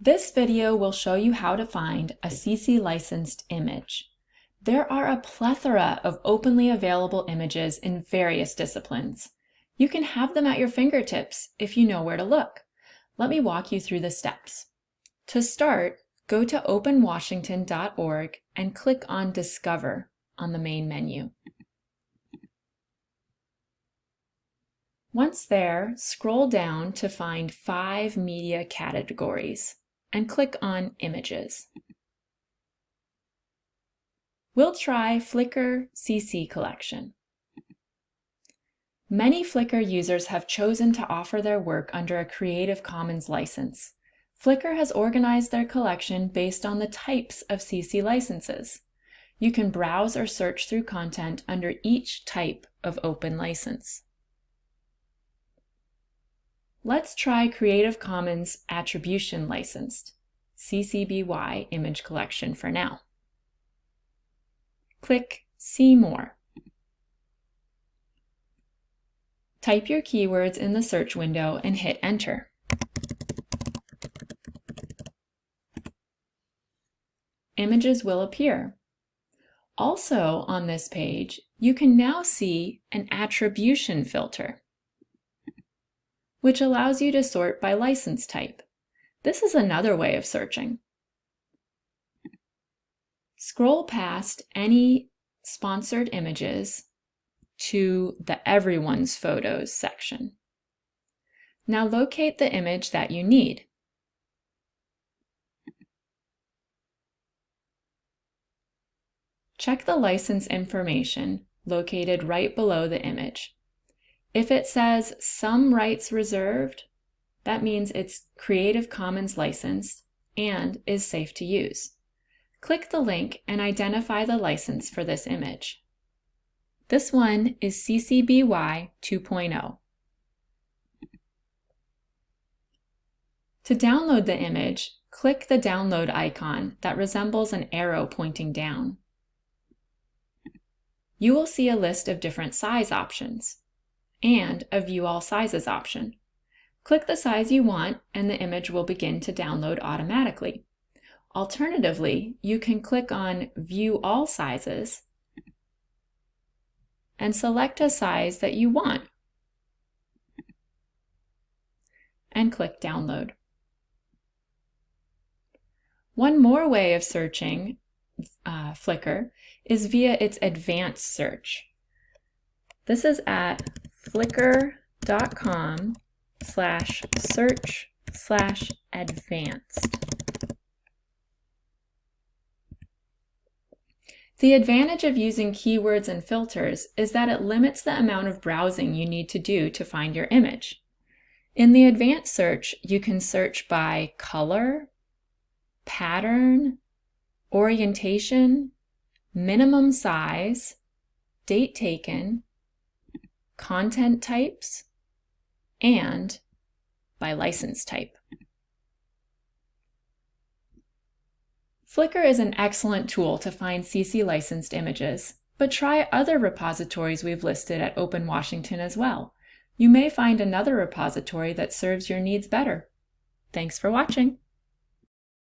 This video will show you how to find a CC licensed image. There are a plethora of openly available images in various disciplines. You can have them at your fingertips if you know where to look. Let me walk you through the steps. To start, go to openwashington.org and click on Discover on the main menu. Once there, scroll down to find five media categories and click on Images. We'll try Flickr CC Collection. Many Flickr users have chosen to offer their work under a Creative Commons license. Flickr has organized their collection based on the types of CC licenses. You can browse or search through content under each type of open license. Let's try Creative Commons Attribution Licensed, CC BY Image Collection for now. Click See More. Type your keywords in the search window and hit Enter. Images will appear. Also on this page, you can now see an attribution filter which allows you to sort by license type. This is another way of searching. Scroll past any sponsored images to the Everyone's Photos section. Now locate the image that you need. Check the license information located right below the image. If it says some rights reserved, that means it's Creative Commons licensed and is safe to use. Click the link and identify the license for this image. This one is CC BY 2.0. To download the image, click the download icon that resembles an arrow pointing down. You will see a list of different size options and a View All Sizes option. Click the size you want and the image will begin to download automatically. Alternatively, you can click on View All Sizes and select a size that you want and click Download. One more way of searching uh, Flickr is via its advanced search. This is at flickr.com slash search slash advanced. The advantage of using keywords and filters is that it limits the amount of browsing you need to do to find your image. In the advanced search, you can search by color, pattern, orientation, minimum size, date taken, content types, and by license type. Flickr is an excellent tool to find CC licensed images, but try other repositories we've listed at Open Washington as well. You may find another repository that serves your needs better. Thanks for watching.